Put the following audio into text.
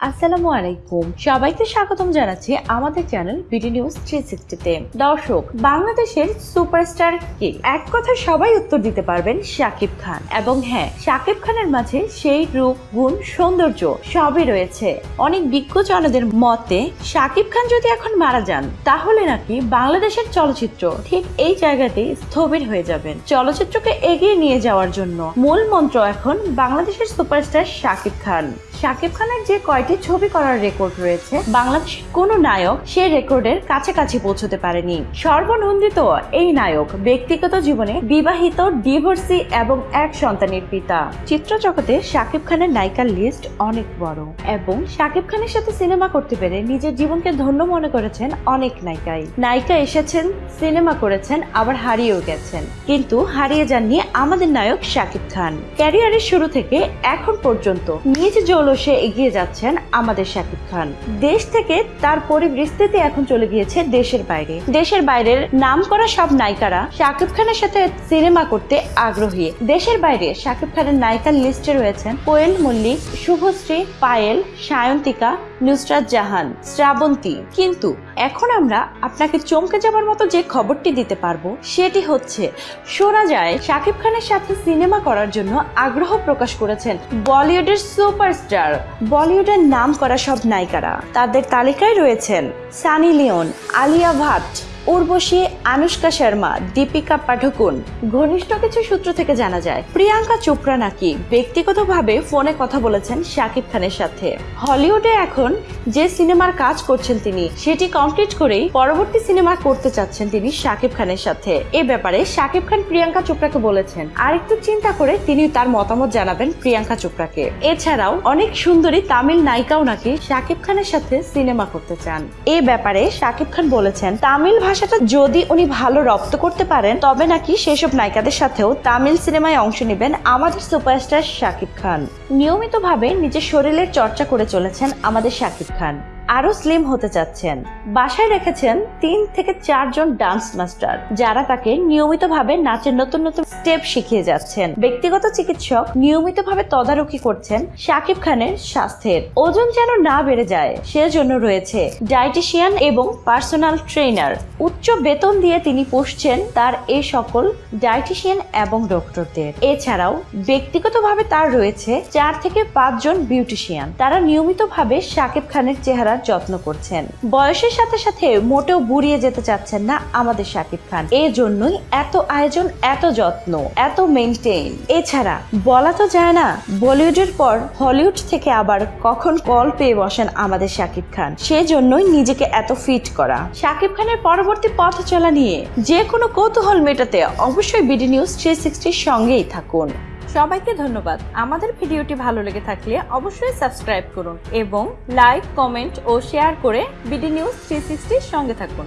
আসসালামু আলাইকুম। সবাইকে স্বাগতম জানাচ্ছি আমাদের চ্যানেল বিডি নিউজ থ্রি সিক্সটিতে দর্শক, বাংলাদেশের সুপারস্টার কে? এক কথা সবাই উত্তর দিতে পারবেন শাকিব খান। এবং হ্যাঁ শাকিব খানের মাঝে সেই রূপ, গুণ, সৌন্দর্য সবই রয়েছে। অনেক বিজ্ঞজনদের মতে, শাকিব খান যদি এখন মারা যান, তাহলে নাকি বাংলাদেশের চলচ্চিত্র ঠিক এই জায়গাতেই স্থবির হয়ে যাবেন। চলচ্চিত্রকে এগিয়ে নিয়ে যাওয়ার জন্য মূল মন্ত্র এখন বাংলাদেশের সুপারস্টার শাকিব খান। শাকিব খানের যে কয়টি ছবি করার রেকর্ড রয়েছে, বাংলাদেশের কোনো নায়ক সেই রেকর্ডের কাছাকাছি পৌঁছতে পারেনি। সর্বনন্দিত এই নায়ক ব্যক্তিগত জীবনে বিবাহিত ডিভোর্সি এবং এক সন্তানের পিতা। চিত্র জগতে শাকিব খানের নায়িকার লিস্ট অনেক বড় এবং শাকিব খানের সাথে সিনেমা করতে পেরে নিজের জীবনকে ধন্য মনে করেছেন অনেক নায়িকাই। নায়িকা এসেছেন সিনেমা করেছেন, আবার হারিয়েও গেছেন। কিন্তু হারিয়ে যাননি আমাদের নায়ক শাকিব খান। ক্যারিয়ারের শুরু থেকে এখন পর্যন্ত নিজ জৌলসে এগিয়ে যাচ্ছেন আমাদের শাকিব খান। দেশ থেকে তার পরিবৃস্তিতে এখন চলে গিয়েছে দেশের বাইরে। দেশের বাইরের নাম করা সব নায়িকারা শাকিব খানের সাথে সিনেমা করতে আগ্রহী। দেশের বাইরে শাকিব খানের নায়িকার লিস্টে রয়েছেন কোয়েল মল্লিক, শুভশ্রী পায়েল, সায়ন্তিকা, নুসরাত জাহান, শ্রাবন্তী। কিন্তু এখন আমরা আপনাকে চমকে যাবার মতো যে খবরটি দিতে পারব, সেটি হচ্ছে, শোনা যায়, শাকিব খানের সাথে সিনেমা করার জন্য আগ্রহ প্রকাশ করেছেন বলিউডের সুপারস্টার। বলিউডের নাম করা সব নায়িকারা, তাদের তালিকায় রয়েছেন সানি লিওন, আলিয়া ভাট উর্বশী আনুষ্কা শর্মা, দীপিকা পাঠকুন ঘনিষ্ঠ কিছু সূত্র থেকে জানা যায়, প্রিয়াঙ্কা চোপড়া নাকি ব্যক্তিগতভাবে ফোনে কথা বলেছেন শাকিব খানের সাথে। হলিউডে এখন যে সিনেমার কাজ করছেন তিনি, সেটি কমপ্লিট করেই পরবর্তী সিনেমা করতে চাচ্ছেন তিনি শাকিব খানের সাথে। এ ব্যাপারে শাকিব খান প্রিয়াঙ্কা চোপড়াকে বলেছেন। আর একটু চিন্তা করে তিনি তার মতামত জানাবেন প্রিয়াঙ্কা চোপড়াকে। এছাড়াও অনেক সুন্দরী তামিল নায়িকাও নাকি শাকিব খানের সাথে সিনেমা করতে চান। এ ব্যাপারে শাকিব খান বলেছেন, তামিল ভাষাটা যদি উনি ভালো রপ্ত করতে পারেন, তবে নাকি সেসব নায়িকাদের সাথেও তামিল সিনেমায় অংশ নেবেন আমাদের সুপারস্টার শাকিব খান। নিয়মিতভাবে নিজের শরীরের চর্চা করে চলেছেন আমাদের শাকিব খান। আরও স্লিম হতে চাচ্ছেন। বাসায় রেখেছেন তিন থেকে চারজন ডান্স মাস্টার যারা তাকে নিয়মিতভাবে নাচের নতুন নতুন স্টেপ শিখিয়ে যাচ্ছেন। ব্যক্তিগত চিকিৎসক নিয়মিতভাবে তদারকি করছেন শাকিব খানের স্বাস্থ্যের। ওজন যেন না বেড়ে যায়, সেজন্য রয়েছে ডায়েটিশিয়ান এবং পার্সোনাল ট্রেনার উচ্চ বেতন দিয়ে তিনি পুষছেন তার এই সকল ডায়েটিশিয়ান এবং ডক্টরদের এছাড়াও ব্যক্তিগতভাবে তার রয়েছে চার থেকে পাঁচজন বিউটিশিয়ান তারা নিয়মিতভাবে শাকিব খানের চেহারার যত্ন করছেন। বয়সের সাথে সাথে মোটেও বুড়িয়ে যেতে চাচ্ছেন না আমাদের শাকিব খান। এই জন্যই এত আয়োজন, এত যত্ন, এত মেনটেন এছাড়া বলা তো যায় না, বলিউডের পর হলিউড থেকে আবার কখন কল পেয়ে বসেন আমাদের শাকিব খান। সেজন্যই নিজেকে এত ফিট করা। শাকিব খানের পরবর্তী পথ চলা নিয়ে যে কোনো কৌতূহল মেটাতে অবশ্যই বিডি নিউজ থ্রি সিক্সটির সঙ্গেই থাকুন। সবাইকে ধন্যবাদ। আমাদের ভিডিওটি ভালো লেগে থাকলে অবশ্যই সাবস্ক্রাইব করুন এবং লাইক, কমেন্ট ও শেয়ার করে বিডি নিউজ থ্রি সঙ্গে থাকুন।